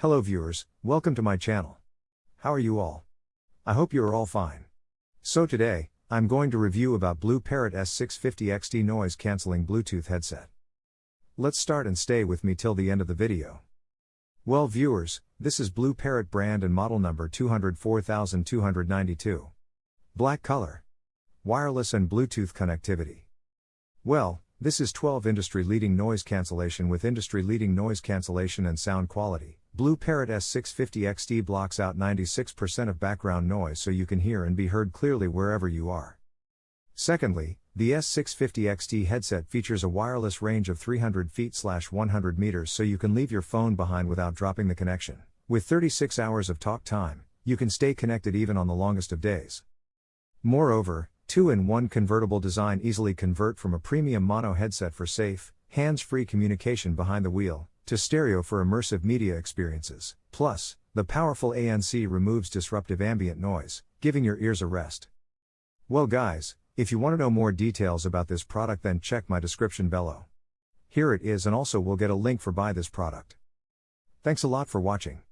Hello viewers, welcome to my channel. How are you all? I hope you are all fine. So today, I'm going to review about Blue Parrot S650 XT noise cancelling Bluetooth headset. Let's start and stay with me till the end of the video. Well viewers, this is Blue Parrot brand and model number 204292. Black color. Wireless and Bluetooth connectivity. Well, this is 12 industry leading noise cancellation with industry leading noise cancellation and sound quality. Blue Parrot S650 XT blocks out 96% of background noise so you can hear and be heard clearly wherever you are. Secondly, the S650 XT headset features a wireless range of 300 feet 100 meters so you can leave your phone behind without dropping the connection. With 36 hours of talk time, you can stay connected even on the longest of days. Moreover, 2-in-1 convertible design easily convert from a premium mono headset for safe, hands-free communication behind the wheel, to stereo for immersive media experiences. Plus, the powerful ANC removes disruptive ambient noise, giving your ears a rest. Well, guys, if you want to know more details about this product, then check my description below. Here it is, and also we'll get a link for buy this product. Thanks a lot for watching.